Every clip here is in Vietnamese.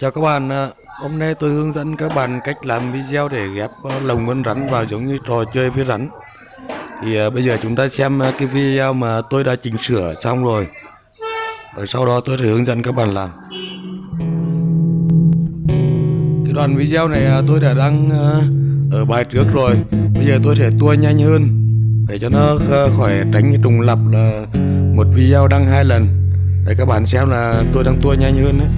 Chào các bạn, à, hôm nay tôi hướng dẫn các bạn cách làm video để ghép à, lồng con rắn vào giống như trò chơi với rắn. Thì à, bây giờ chúng ta xem cái video mà tôi đã chỉnh sửa xong rồi. Rồi sau đó tôi sẽ hướng dẫn các bạn làm. Cái đoạn video này tôi đã đăng ở bài trước rồi. Bây giờ tôi sẽ tua nhanh hơn để cho nó khỏi tránh cái trùng lặp là một video đăng hai lần. Để các bạn xem là tôi đang tua nhanh hơn đấy.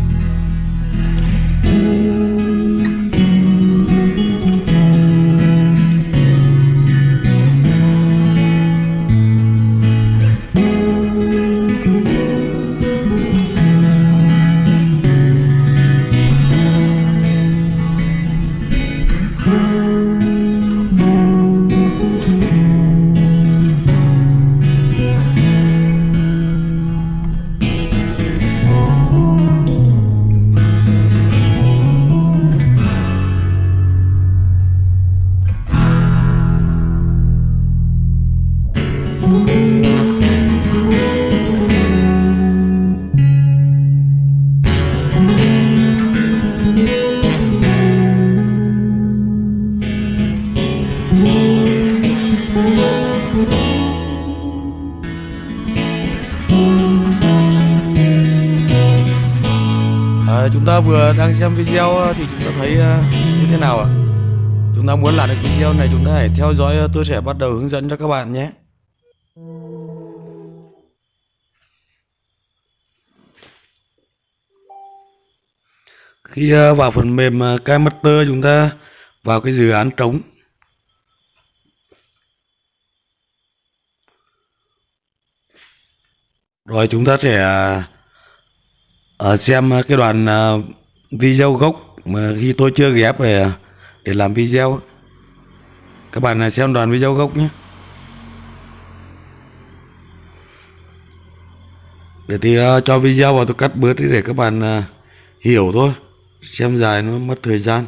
Ta vừa đang xem video ờ, thì chúng ta thấy ờ, như thế nào ạ? Chúng ta muốn làm được video này chúng ta hãy theo dõi ờ, tôi sẽ bắt đầu hướng dẫn cho các bạn nhé. Khi vào phần mềm uh, chúng ta vào cái dự án trống rồi chúng ta sẽ à, xem ờ, cái đoạn à, video gốc mà khi tôi chưa ghép về để làm video. Các bạn xem đoạn video gốc nhé. Để thì ờ, cho video vào tôi cắt bớt đi để các bạn ờ, hiểu thôi. Xem dài nó mất thời gian.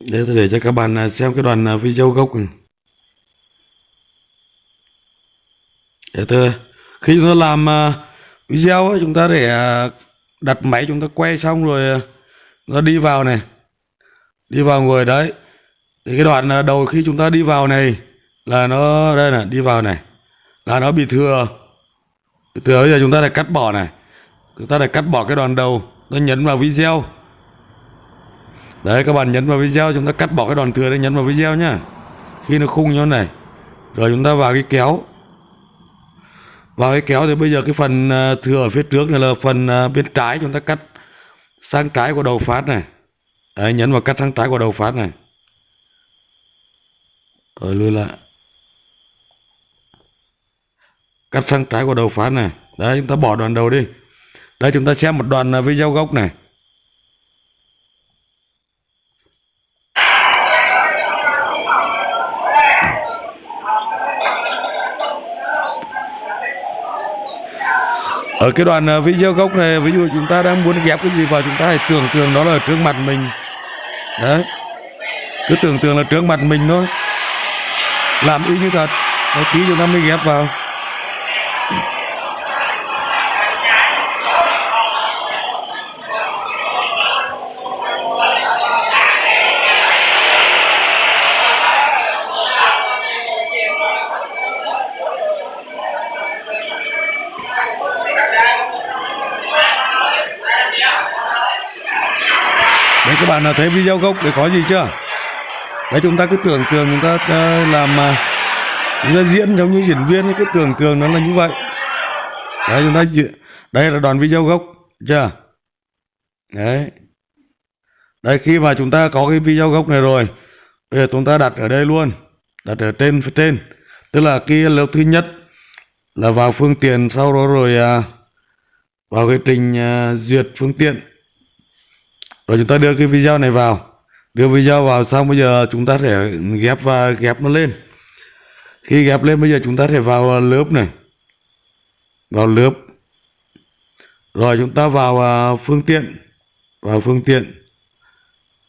Để tôi để cho các bạn à, xem cái đoạn à, video gốc để tôi, khi chúng ta làm à, video chúng ta để đặt máy chúng ta quay xong rồi nó đi vào này. Đi vào ngồi đấy. Thì cái đoạn đầu khi chúng ta đi vào này là nó, đây này, đi vào này, là nó bị thừa. Thừa, bây giờ chúng ta lại cắt bỏ này. Chúng ta lại cắt bỏ cái đoạn đầu. Nó nhấn vào video đấy, các bạn nhấn vào video, chúng ta cắt bỏ cái đoạn thừa đấy nhấn vào video nhá. Khi nó khung như thế này, rồi chúng ta vào cái kéo. Vào cái kéo thì bây giờ cái phần à, thừa ở phía trước này là phần à, bên trái chúng ta cắt sang trái của đầu phát này. Đấy, nhấn vào cắt sang trái của đầu phát này. Rồi lùi lại. Cắt sang trái của đầu phát này. Đấy, chúng ta bỏ đoạn đầu đi. Đây, chúng ta xem một đoạn à, video gốc này. Ở cái đoạn ờ, video gốc này, ví dụ chúng ta đang muốn ghép cái gì vào, chúng ta hãy tưởng tượng nó là trước mặt mình. Đấy. Cứ tưởng tượng là trước mặt mình thôi. Làm y như thật. Một tí chúng ta mới ghép vào. Bạn nào thấy video gốc để có gì chưa? Đấy chúng ta cứ tưởng tượng chúng ta làm ờ, chúng ta diễn giống như diễn viên cứ tưởng tượng nó là như vậy. Đấy chúng ta diễn- đây là đoạn video gốc chưa? Đấy. Đây khi mà chúng ta có cái video gốc này rồi bây giờ chúng ta đặt ở đây luôn đặt ở trên phía trên. Tức là cái lớp thứ nhất là vào phương tiện sau đó rồi à, vào cái trình à, duyệt phương tiện rồi chúng ta đưa cái video này vào. Đưa video vào xong bây giờ chúng ta sẽ ghép và ghép nó lên. Khi ghép lên bây giờ chúng ta sẽ vào lớp này. Vào lớp. Rồi chúng ta vào à, phương tiện. Vào phương tiện.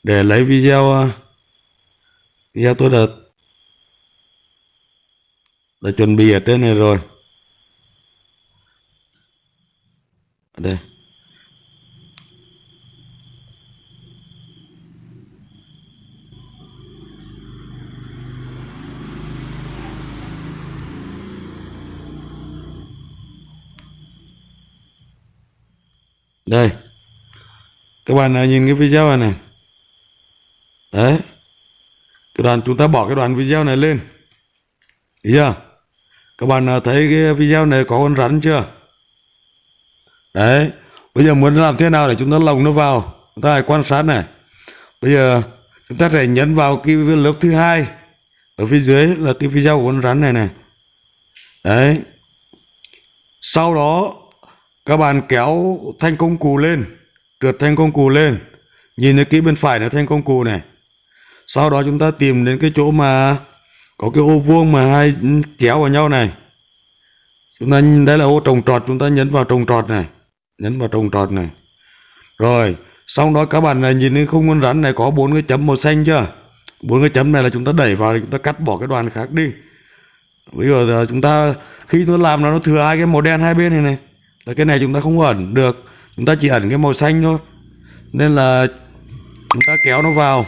Để lấy video à, video tôi đã đã chuẩn bị ở trên này rồi. Ở đây. Đây. Các bạn nào nhìn cái video này này. Đấy. Cái đoạn, chúng ta bỏ cái đoạn video này lên. Thấy chưa? Các bạn nào thấy cái video này có con rắn chưa? Đấy. Bây giờ muốn làm thế nào để chúng ta lồng nó vào? Chúng ta hãy quan sát này. Bây giờ, chúng ta sẽ nhấn vào cái lớp thứ hai. Ở phía dưới là cái video của con rắn này này. Đấy. Sau đó các bạn kéo thanh công cụ lên, trượt thanh công cụ lên. Nhìn thấy kỹ bên phải là thanh công cụ này. Sau đó chúng ta tìm đến cái chỗ mà có cái ô vuông mà hai kéo vào nhau này. Chúng ta đây là ô trồng trọt, chúng ta nhấn vào trồng trọt này. Nhấn vào trồng trọt này. Rồi xong đó các bạn này nhìn thấy khung con rắn này có bốn cái chấm màu xanh chưa? Bốn cái chấm này là chúng ta đẩy vào thì chúng ta cắt bỏ cái đoàn khác đi. Bây giờ chúng ta, khi nó làm nó thừa hai cái màu đen hai bên này này là cái này chúng ta không ẩn được. Chúng ta chỉ ẩn cái màu xanh thôi. Nên là chúng ta kéo nó vào.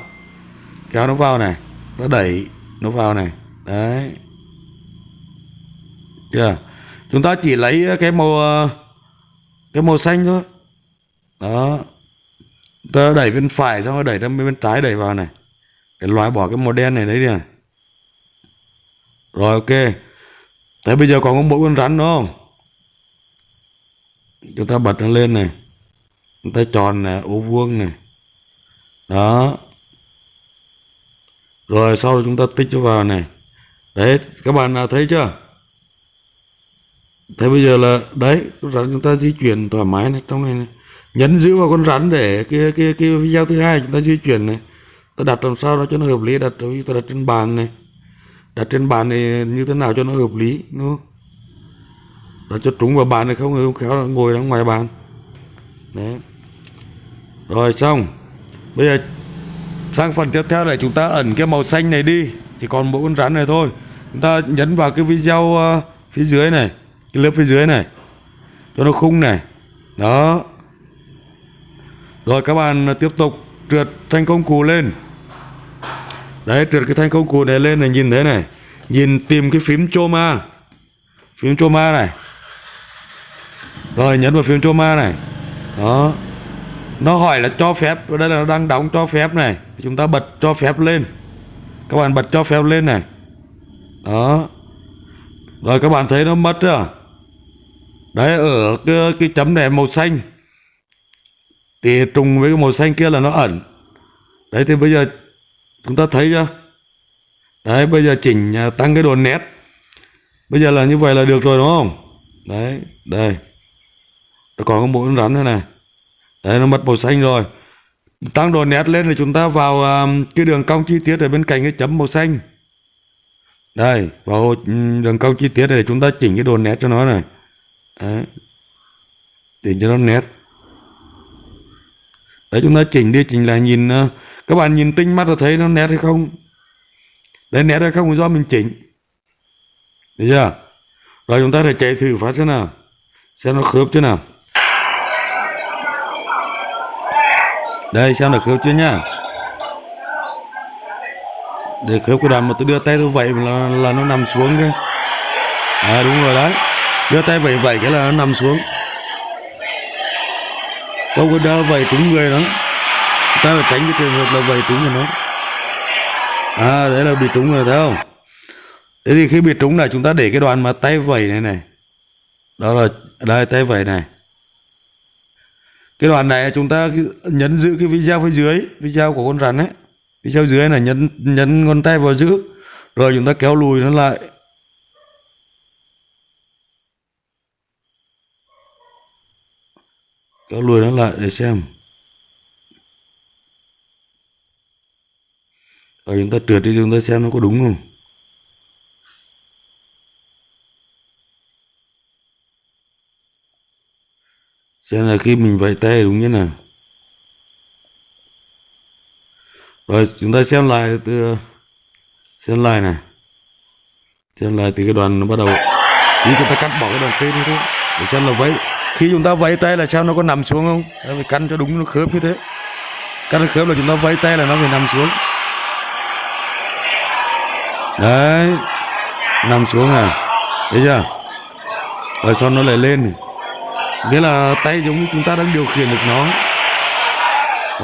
Kéo nó vào này. Ta đẩy nó vào này. Đấy. Chưa? Chúng ta chỉ lấy cái màu cái màu xanh thôi. Đó. Ta đẩy bên phải xong rồi đẩy ra bên trái đẩy vào này. Để loại bỏ cái màu đen này đấy đi này rồi, ok. Thế bây giờ còn có mỗi con rắn đúng không? Chúng ta bật nó lên này. Chúng ta tròn này ô vuông này đó. Rồi sau đó chúng ta tích nó vào này. Đấy các bạn nào thấy chưa? Thế bây giờ là đấy con rắn chúng ta di chuyển thoải mái này trong này, này. nhấn giữ vào con rắn để cái cái cái video thứ hai chúng ta di chuyển này. Ta đặt làm sao đó cho nó hợp lý đặt ta đặt trên bàn này. Đặt trên bàn này như thế nào cho nó hợp lý đúng không? Đặt cho trúng vào bàn này không không khéo là ngồi ở ngoài bàn. Đấy. Rồi xong. Bây giờ sang phần tiếp theo này chúng ta ẩn cái màu xanh này đi. Chỉ còn mỗi con rắn này thôi. Chúng ta nhấn vào cái video uh, phía dưới này cái lớp phía dưới này. Cho nó khung này. Đó. Rồi các bạn tiếp tục trượt thanh công cụ lên. Đấy trượt cái thanh công cụ này lên này nhìn thế này. Nhìn tìm cái phím choma phím choma này rồi nhấn vào phím choma này. Đó. Nó hỏi là cho phép đây là nó đang đóng cho phép này. Chúng ta bật cho phép lên. Các bạn bật cho phép lên này. Đó. Rồi các bạn thấy nó mất chưa? Đấy ở cái, cái chấm này màu xanh. Thì trùng với cái màu xanh kia là nó ẩn. Đấy thì bây giờ chúng ta thấy chưa? Đấy bây giờ chỉnh à, tăng cái độ nét. Bây giờ là như vậy là được rồi đúng không? Đấy đây nó còn có mũi con rắn nữa này. Đấy nó mất màu xanh rồi. Tăng độ nét lên thì chúng ta vào um, cái đường cong chi tiết ở bên cạnh cái chấm màu xanh. Đây vào ừ, đường cong chi tiết để chúng ta chỉnh cái độ nét cho nó này. Đấy. chỉnh cho nó nét. Đấy chúng ta chỉnh đi chỉnh lại nhìn uh, các bạn nhìn tinh mắt là thấy nó nét hay không? Đấy nét hay không do mình chỉnh. Được chưa? Rồi chúng ta sẽ chạy thử phát xem nào. Xem nó khớp chứ nào. Đây xem là khớp chưa nhá? Để khớp của đàn mà tôi đưa tay tôi vậy là, là nó nằm xuống kia à đúng rồi đấy. Đưa tay vậy vậy cái là nó nằm xuống. Không có đỡ vậy trúng người đó. Ta phải tránh cái trường hợp là vậy trúng rồi nó. À đấy là bị trúng rồi thấy không? Thế thì khi bị trúng là chúng ta để cái đoạn mà tay vẩy này này. Đó là đây tay vẩy này cái đoạn này chúng ta nhấn giữ cái video phía dưới, video của con rắn ấy. Video dưới này nhấn nhấn ngón tay vào giữ, rồi chúng ta kéo lùi nó lại. Kéo lùi nó lại để xem. Rồi chúng ta trượt đi, chúng ta xem nó có đúng không? Xem là khi mình vẫy tay đúng như nào? Rồi chúng ta xem lại từ xem lại này. Xem lại từ cái đoàn nó bắt đầu. Khi chúng ta cắt bỏ cái đoàn trên như thế. Để xem là vẫy. Khi chúng ta vẫy tay là sao nó có nằm xuống không? Đấy, phải căn cho đúng nó khớp như thế? Căn khớp là chúng ta vẫy tay là nó phải nằm xuống. Đấy. Nằm xuống à. Thấy chưa? Rồi sau nó lại lên này nghĩa là tay giống như chúng ta đang điều khiển được nó.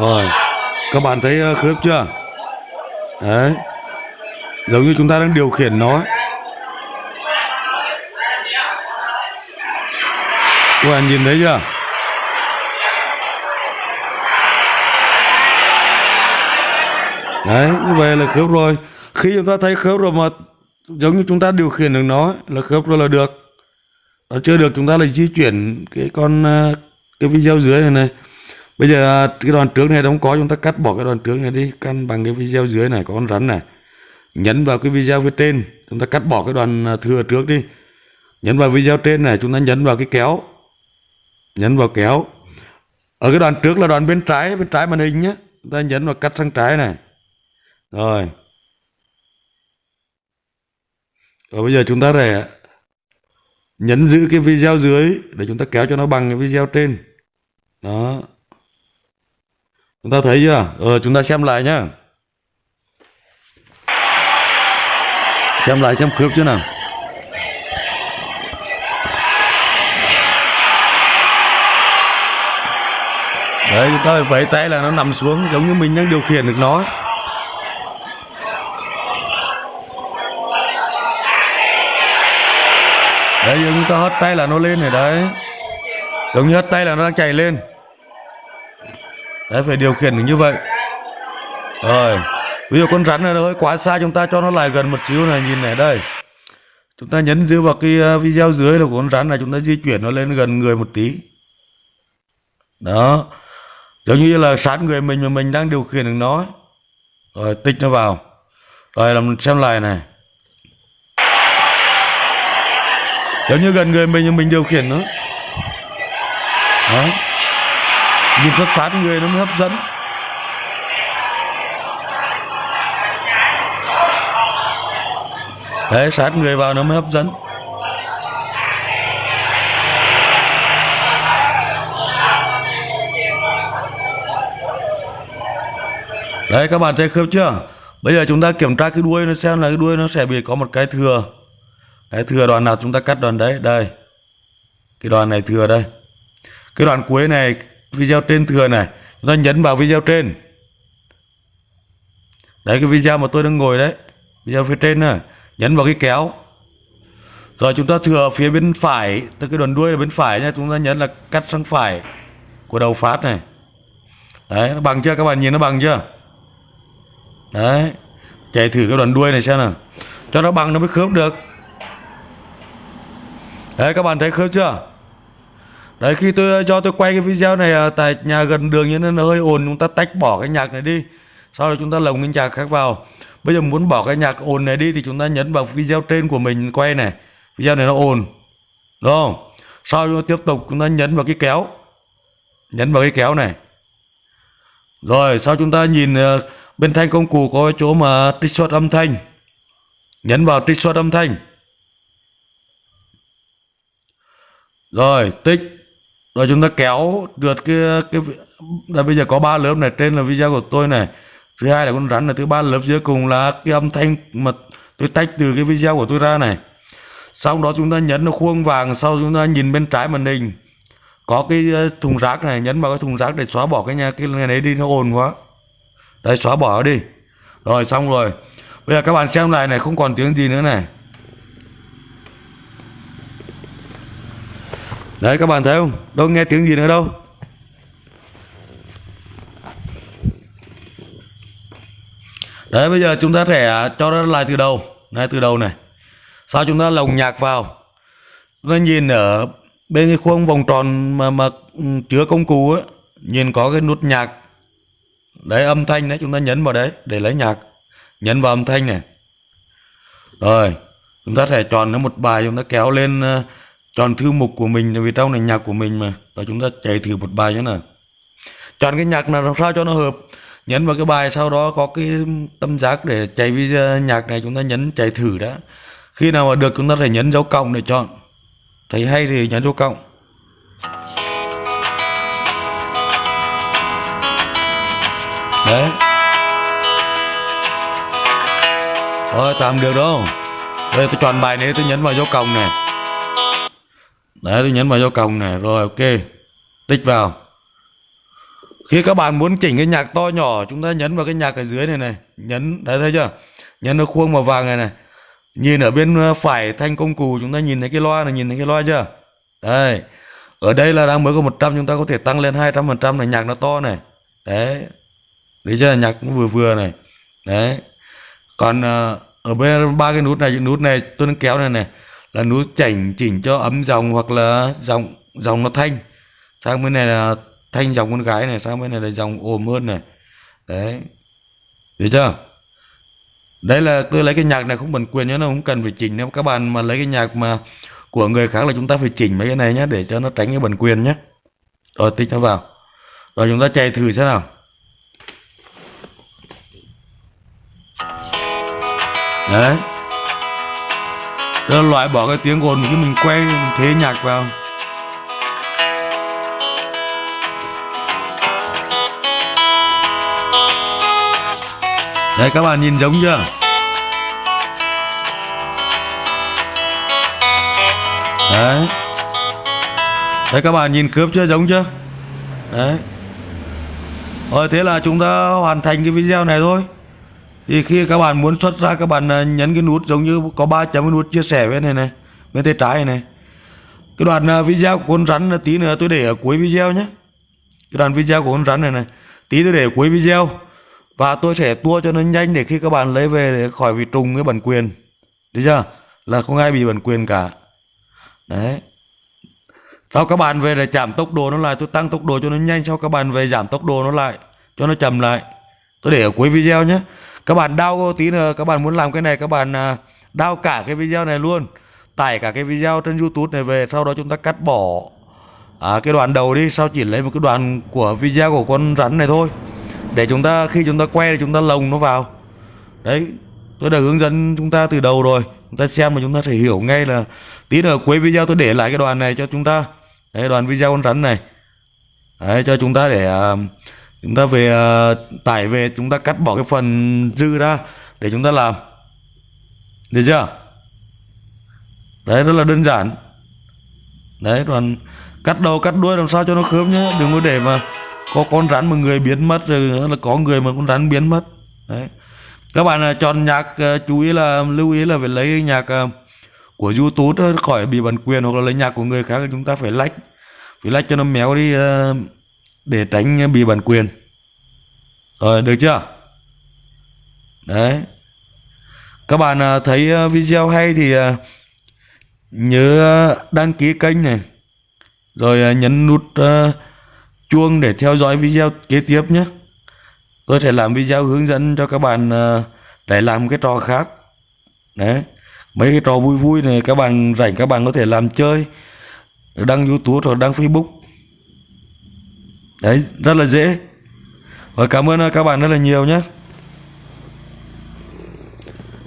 Rồi, các bạn thấy ờ, khớp chưa? Đấy, giống như chúng ta đang điều khiển nó. Các bạn nhìn thấy chưa? Đấy, như vậy là khớp rồi. Khi chúng ta thấy khớp rồi mà giống như chúng ta điều khiển được nó, là khớp rồi là được nó chưa được, chúng ta lại di chuyển cái con ờ, cái video dưới này này. Bây giờ à, cái đoạn trước này không có, chúng ta cắt bỏ cái đoạn trước này đi, căn bằng cái video dưới này, có con rắn này. Nhấn vào cái video phía trên, chúng ta cắt bỏ cái đoạn à, thừa trước đi. Nhấn vào video trên này, chúng ta nhấn vào cái kéo. Nhấn vào kéo. Ở cái đoạn trước là đoạn bên trái bên trái màn hình nhé chúng ta nhấn vào cắt sang trái này. Rồi. Rồi bây giờ chúng ta để nhấn giữ cái video dưới để chúng ta kéo cho nó bằng cái video trên. Đó. Chúng ta thấy chưa? Ờ chúng ta xem lại nhá. Xem lại xem khớp chưa nào. Đấy, chúng ta phải vẫy tay là nó nằm xuống giống như mình đang điều khiển được nó. Đấy chúng ta hất tay là nó lên rồi đấy. Giống như hất tay là nó đang chạy lên. Đấy, phải điều khiển được như vậy. Rồi bây giờ con rắn này nó hơi quá xa, chúng ta cho nó lại gần một xíu này, nhìn này, đây. Chúng ta nhấn giữ vào cái ờ, video dưới là của con rắn này, chúng ta di chuyển nó lên gần người một tí. Đó. Giống như là sát người mình mà mình đang điều khiển được nó rồi, tích nó vào. Rồi, làm xem lại này. Giống như gần người mình mình điều khiển nó. Đó nhìn rất sát người nó mới hấp dẫn. Đấy, sát người vào nó mới hấp dẫn. Đấy, các bạn thấy khớp chưa? Bây giờ chúng ta kiểm tra cái đuôi nó xem là cái đuôi nó sẽ bị có một cái thừa đấy, thừa đoạn nào chúng ta cắt đoạn đấy? Đây. Cái đoạn này thừa đây. Cái đoạn cuối này video trên thừa này. Chúng ta nhấn vào video trên. Đấy cái video mà tôi đang ngồi đấy. Video phía trên này. Nhấn vào cái kéo. Rồi chúng ta thừa phía bên phải. Từ cái đoạn đuôi là bên phải nha chúng ta nhấn là cắt sang phải của đầu phát này. Đấy nó bằng chưa? Các bạn nhìn nó bằng chưa? Đấy. Chạy thử cái đoạn đuôi này xem nào. Cho nó bằng nó mới khớp được đấy các bạn thấy khớp chưa? Đấy khi tôi cho tôi quay cái video này à, tại nhà gần đường như nên nó hơi ồn chúng ta tách bỏ cái nhạc này đi. Sau đó chúng ta lồng cái nhạc khác vào. Bây giờ muốn bỏ cái nhạc ồn này đi thì chúng ta nhấn vào video trên của mình quay này. Video này nó ồn đúng không? Sau đó tiếp tục chúng ta nhấn vào cái kéo. Nhấn vào cái kéo này. Rồi sau chúng ta nhìn uh, bên thanh công cụ có chỗ mà trích xuất âm thanh. Nhấn vào trích xuất âm thanh. Rồi, tích. Rồi chúng ta kéo được cái cái là bây giờ có ba lớp này, trên là video của tôi này. Thứ hai là con rắn này thứ ba lớp dưới cùng là cái âm thanh mà tôi tách từ cái video của tôi ra này. Sau đó chúng ta nhấn nó khuôn vàng, sau chúng ta nhìn bên trái màn hình. Có cái ờ, thùng rác này, nhấn vào cái thùng rác để xóa bỏ cái nhà, cái này đi, nó ồn quá. Đây xóa bỏ đi. Rồi, xong rồi. Bây giờ các bạn xem lại này, không còn tiếng gì nữa này. Đấy, các bạn thấy không? Đâu nghe tiếng gì nữa đâu. Đấy, bây giờ chúng ta sẽ cho nó lại từ đầu. Này, từ đầu này. Sau chúng ta lồng nhạc vào. Chúng ta nhìn ở bên cái khuôn vòng tròn mà mà ừ, chứa công cụ á. Nhìn có cái nút nhạc. Đấy, âm thanh đấy, chúng ta nhấn vào đấy để lấy nhạc. Nhấn vào âm thanh này. Rồi, chúng ta sẽ chọn nó một bài, chúng ta kéo lên ờ, chọn thư mục của mình, vì trong này nhạc của mình mà. Rồi chúng ta chạy thử một bài nhé nào. Chọn cái nhạc nào làm sao cho nó hợp. Nhấn vào cái bài sau đó có cái tâm giác để chạy video à, nhạc này, chúng ta nhấn chạy thử đã. Khi nào mà được, chúng ta phải nhấn dấu cộng để chọn. Thấy hay thì nhấn dấu cộng. Đấy. Thôi, tạm được đâu. Đây, tôi chọn bài này, tôi nhấn vào dấu cộng này đấy tôi nhấn vào dấu cộng này rồi ok. Tích vào. Khi các bạn muốn chỉnh cái nhạc to nhỏ chúng ta nhấn vào cái nhạc ở dưới này này. Nhấn đấy thấy chưa? Nhấn nó khuôn màu vàng này này. Nhìn ở bên ờ, phải thanh công cụ chúng ta nhìn thấy cái loa này nhìn thấy cái loa chưa? Đây. Ở đây là đang mới có 100 chúng ta có thể tăng lên 200 phần trăm này nhạc nó to này. Đấy. Đấy chưa? Nhạc cũng vừa vừa này. Đấy. Còn uh, ở bên ba cái nút này nút này tôi đang kéo này này là nút chỉnh chỉnh cho ấm dòng hoặc là dòng dòng nó thanh. Sang bên này là thanh dòng con gái này, sang bên này là dòng ồm hơn này. Đấy. Được chưa? Đấy là tôi lấy cái nhạc này không bản quyền nhé nó không cần phải chỉnh nếu các bạn mà lấy cái nhạc mà của người khác là chúng ta phải chỉnh mấy cái này nhé để cho nó tránh cái bản quyền nhé rồi, tích nó vào. Rồi, chúng ta chạy thử xem nào. Đấy rồi loại bỏ cái tiếng ồn khi mình quay mình thế nhạc vào. Đấy, các bạn nhìn giống chưa? Đấy. Đấy, các bạn nhìn khớp chưa? Giống chưa? Đấy. Rồi thế là chúng ta hoàn thành cái video này thôi. Thì khi các bạn muốn xuất ra các bạn ờ, nhấn cái nút giống như có ba chấm cái nút chia sẻ bên này này Bên tay trái này, Cái đoạn ờ, video của con rắn là tí nữa tôi để ở cuối video nhé. Cái đoạn video của con rắn này này Tí tôi để ở cuối video. Và tôi sẽ tua cho nó nhanh để khi các bạn lấy về để khỏi bị trùng cái bản quyền. Được chưa? Là không ai bị bản quyền cả. Đấy. Sau các bạn về là giảm tốc độ nó lại tôi tăng tốc độ cho nó nhanh sau các bạn về giảm tốc độ nó lại cho nó chậm lại. Tôi để ở cuối video nhé các bạn đau tí nữa các bạn muốn làm cái này các bạn à, đau cả cái video này luôn. Tải cả cái video trên youtube này về sau đó chúng ta cắt bỏ à, cái đoạn đầu đi. Sau chỉ lấy một cái đoạn của video của con rắn này thôi. Để chúng ta khi chúng ta quay thì chúng ta lồng nó vào. Đấy tôi đã hướng dẫn chúng ta từ đầu rồi. Chúng ta xem mà chúng ta thể hiểu ngay là tí nữa cuối video tôi để lại cái đoạn này cho chúng ta. Đấy đoạn video con rắn này. Đấy cho chúng ta để uh, chúng ta về uh, tải về chúng ta cắt bỏ cái phần dư ra để chúng ta làm. Được chưa? Đấy rất là đơn giản. Đấy còn cắt đầu cắt đuôi làm sao cho nó khớp nhé đừng có để mà có con rắn mà người biến mất rồi là có người mà con rắn biến mất. Đấy. Các bạn à, chọn nhạc uh, chú ý là lưu ý là phải lấy nhạc uh, của youtube khỏi bị bản quyền hoặc là lấy nhạc của người khác chúng ta phải lách phải lách cho nó méo đi uh, để tránh eh, bị bản quyền. Rồi, được chưa? Đấy. Các bạn à, thấy à, video hay thì à, nhớ đăng ký kênh này. Rồi nhấn nút chuông để theo dõi video kế tiếp nhé. Tôi sẽ làm video hướng dẫn cho các bạn để làm cái trò khác. Đấy. Mấy cái trò vui vui này các bạn rảnh các bạn có thể làm chơi. Đăng youtube hoặc đăng facebook đấy, rất là dễ. Và cảm ơn à, các bạn rất là nhiều nhé.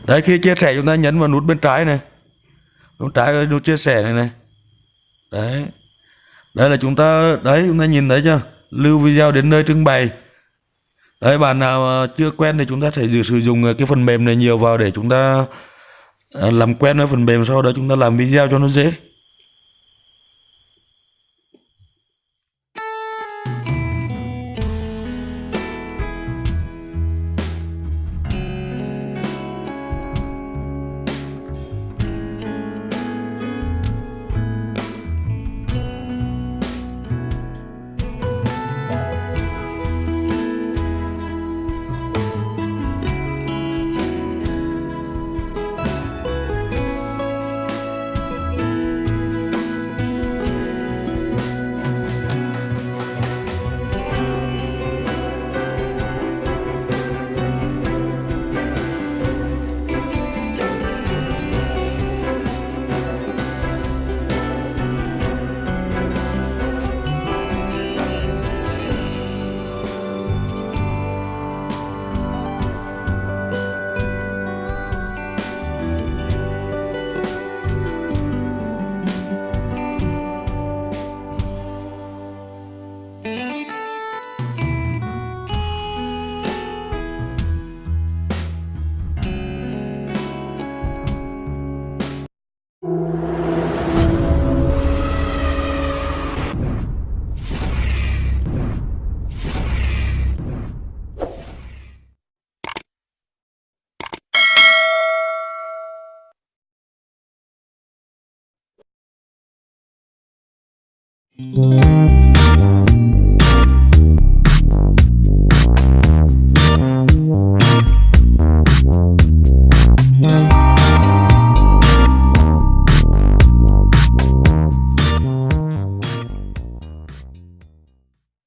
Đấy, khi chia sẻ chúng ta nhấn vào nút bên trái này. Nút trái ờ, nút chia sẻ này này. Đấy. Đây là chúng ta, đấy, chúng ta nhìn thấy chưa? Lưu video đến nơi trưng bày. Đấy, bạn nào ờ, chưa quen thì chúng ta sẽ sử dụng ờ, cái phần mềm này nhiều vào để chúng ta làm quen với phần mềm sau đó chúng ta làm video cho nó dễ.